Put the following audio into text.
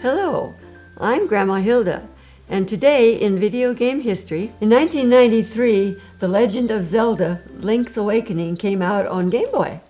Hello, I'm Grandma Hilda, and today in video game history, in 1993, The Legend of Zelda Link's Awakening came out on Game Boy.